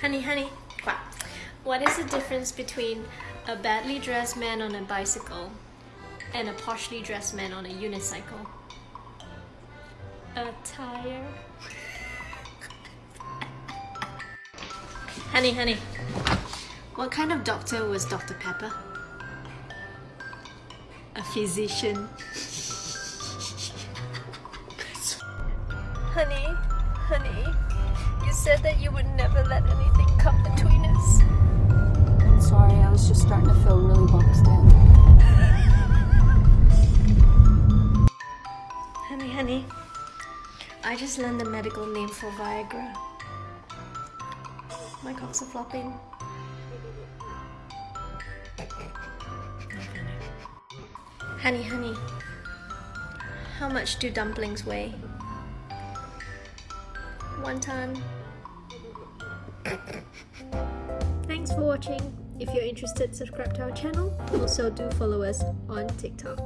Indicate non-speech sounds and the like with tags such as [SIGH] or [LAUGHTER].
Honey, honey, what is the difference between a badly dressed man on a bicycle and a poshly dressed man on a unicycle? A tire. [LAUGHS] honey, honey, what kind of doctor was Dr. Pepper? A physician. [LAUGHS] honey, honey, you said that you would never let anything come between us. I'm sorry, I was just starting to feel really boxed in. honey, honey, I just learned the medical name for Viagra. My cocks are flopping. Honey, honey, how much do dumplings weigh? One ton. Thanks for watching. If you're interested, subscribe to our channel. Also do follow us on TikTok.